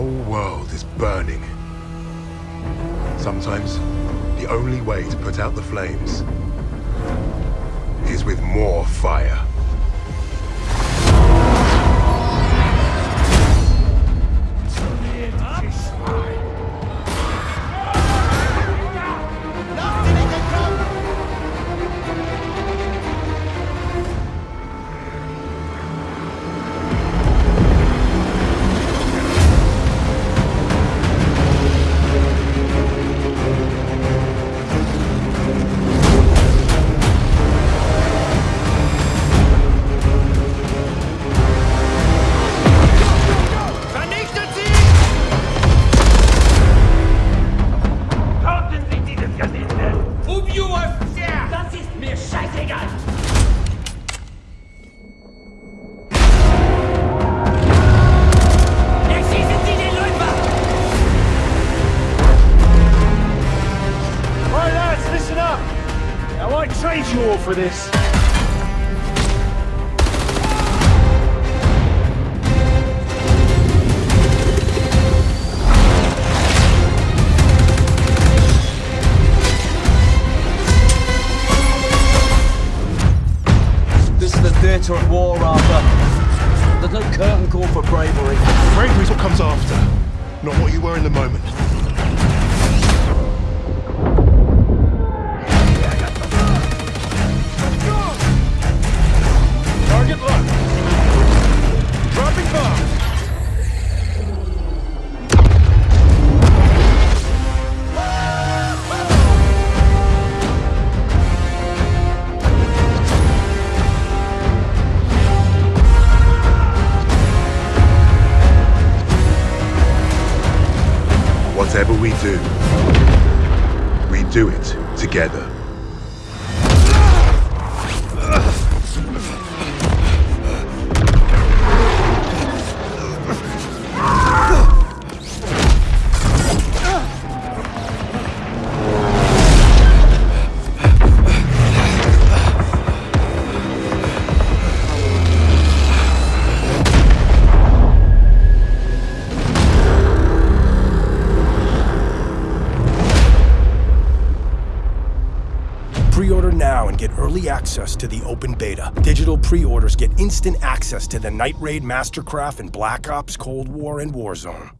world is burning. Sometimes, the only way to put out the flames is with more fire. Now, I trade you all for this. This is the theatre of war, Arthur. There's no curtain call for bravery. Bravery's what comes after, not what you were in the moment. Whatever we do, we do it together. Pre-order now and get early access to the open beta. Digital pre-orders get instant access to the Night Raid Mastercraft and Black Ops Cold War and Warzone.